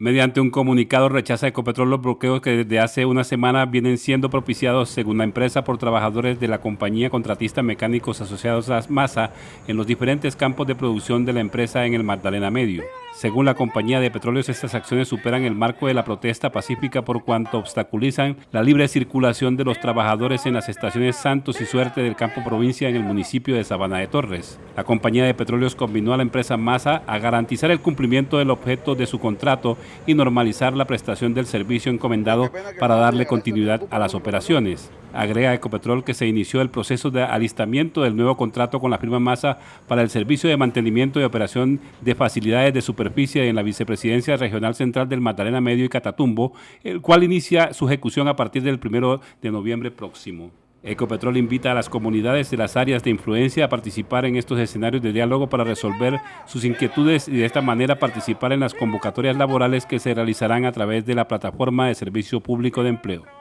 Mediante un comunicado rechaza Ecopetrol los bloqueos que desde hace una semana vienen siendo propiciados, según la empresa, por trabajadores de la compañía contratista mecánicos asociados a MASA en los diferentes campos de producción de la empresa en el Magdalena Medio. Según la compañía de petróleos, estas acciones superan el marco de la protesta pacífica por cuanto obstaculizan la libre circulación de los trabajadores en las estaciones Santos y Suerte del campo provincia en el municipio de Sabana de Torres. La compañía de petróleos combinó a la empresa Masa a garantizar el cumplimiento del objeto de su contrato y normalizar la prestación del servicio encomendado para darle continuidad a las operaciones. Agrega Ecopetrol que se inició el proceso de alistamiento del nuevo contrato con la firma Masa para el servicio de mantenimiento y operación de facilidades de superficie en la Vicepresidencia Regional Central del Magdalena Medio y Catatumbo, el cual inicia su ejecución a partir del 1 de noviembre próximo. Ecopetrol invita a las comunidades de las áreas de influencia a participar en estos escenarios de diálogo para resolver sus inquietudes y de esta manera participar en las convocatorias laborales que se realizarán a través de la plataforma de servicio público de empleo.